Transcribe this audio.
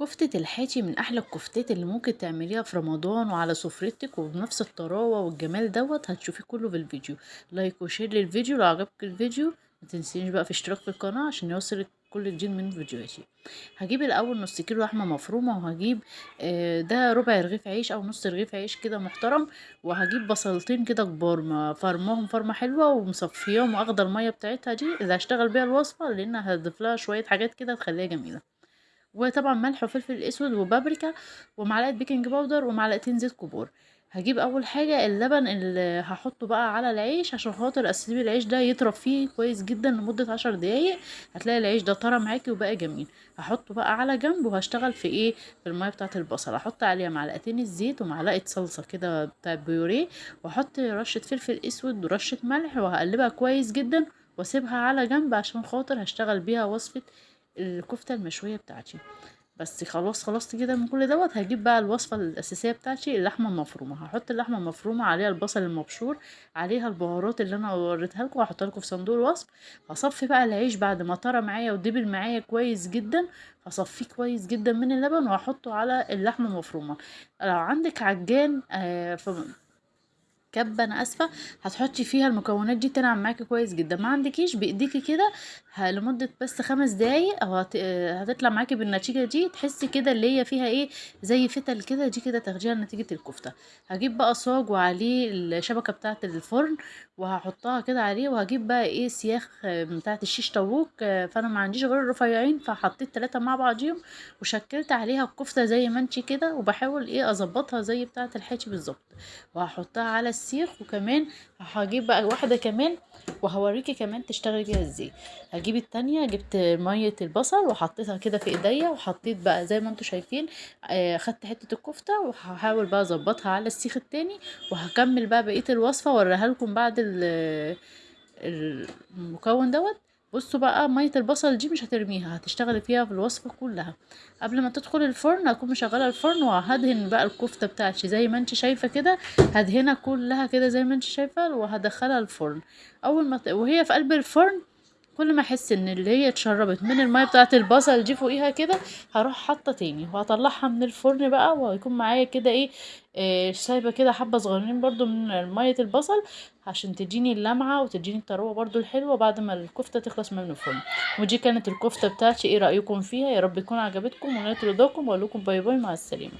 كفتة الحاتي من أحلى الكفتات اللي ممكن تعمليها في رمضان وعلى سفرتك وبنفس الطراوة والجمال دوت هتشوفيه كله في الفيديو. like و share للفيديو لو عجبك الفيديو متنسينيش بقى في اشتراك في القناة عشان يوصلك كل جديد من فيديوهاتي. هجيب الأول نص كيلو لحمة مفرومة وهجيب آه، ده ربع رغيف عيش أو نص رغيف عيش كده محترم وهجيب بصلتين كده كبار فرماهم فرمة حلوة ومصفياهم واخدة المية بتاعتها دي اللي هشتغل بيها الوصفة لأن هضيف لها شوية حاجات كده تخليها جميلة. وطبعا ملح وفلفل أسود وبابريكا ومعلقة baking powder ومعلقتين زيت كبار. هجيب أول حاجة اللبن اللي هحطه بقى على العيش عشان خاطر أسيب العيش ده يطرى فيه كويس جدا لمدة عشر دقايق. هتلاقي العيش ده طرى معاكي وبقى جميل. هحطه بقى على جنب وهشتغل في إيه؟ في المية بتاعة البصل. هحط عليها معلقتين الزيت ومعلقة صلصة كده بتاع بيوريه واحط رشة فلفل أسود ورشة ملح وهقلبها كويس جدا وأسيبها على جنب عشان خاطر هشتغل بيها وصفة الكفتة المشوية بتاعتي. بس خلاص خلصت كده من كل دوت. هجيب بقى الوصفة الأساسية بتاعتي اللحمة المفرومة. هحط اللحمة المفرومة عليها البصل المبشور عليها البهارات اللي أنا وريتها لكم. وهحطها لكم في صندوق الوصف. هصفي بقى العيش بعد ما طرى معايا ودبل معايا كويس جدا. هصفيه كويس جدا من اللبن وهحطه على اللحمة المفرومة. لو عندك عجان آه كبة أنا آسفة. هتحطي فيها المكونات دي تنعم معاكي كويس جدا. ما عندكيش بإيديكي كده لمدة بس خمس دقايق. هتطلع معاكي بالنتيجة دي. تحسي كده اللي هي فيها إيه زي فتل كده دي كده تاخديها نتيجه الكفتة. هجيب بقى صاج وعليه الشبكة بتاعة الفرن وهحطها كده عليه. وهجيب بقى إيه سياخ بتاعة الشيش طاووق فأنا ما عنديش غير الرفيعين. فحطيت ثلاثة مع بعضيهم وشكلت عليها الكفتة زي ما أنتي كده. وبحاول إيه أظبطها زي بتاعة الحاتي بالظبط. وهحطها على السيخ وكمان هجيب بقى واحدة كمان وهوريكي كمان تشتغلي بيها إزاي. هجيب التانية جبت مية البصل وحطيتها كده في ايديا وحطيت بقى زي ما أنتوا شايفين آه خدت حتة الكفتة وهحاول بقى اظبطها على السيخ التاني وهكمل بقى بقية الوصفة وأوريها لكم بعد المكون دوت. بصوا بقى مية البصل دي مش هترميها هتشتغلي فيها في الوصفة كلها قبل ما تدخل الفرن هكون مشغلة الفرن وهدهن بقى الكفتة بتاعتي زي ما انت شايفة كده هدهنها كلها كده زي ما انت شايفة وهدخلها الفرن أول ما. وهي في قلب الفرن كل ما أحس إن اللي هي اتشربت من المية بتاعه البصل دي فوقيها كده هروح حاطة تاني وهطلعها من الفرن بقى وهيكون معايا كده إيه, إيه سايبة كده حبة صغيرين برضو من مية البصل عشان تديني اللمعة وتديني الطروه برضو الحلوة بعد ما الكفتة تخلص من الفرن. ودي كانت الكفتة بتاعتي إيه رأيكم فيها؟ يا رب يكون عجبتكم ونالت رضاكم وأقول لكم bye bye مع السلامة.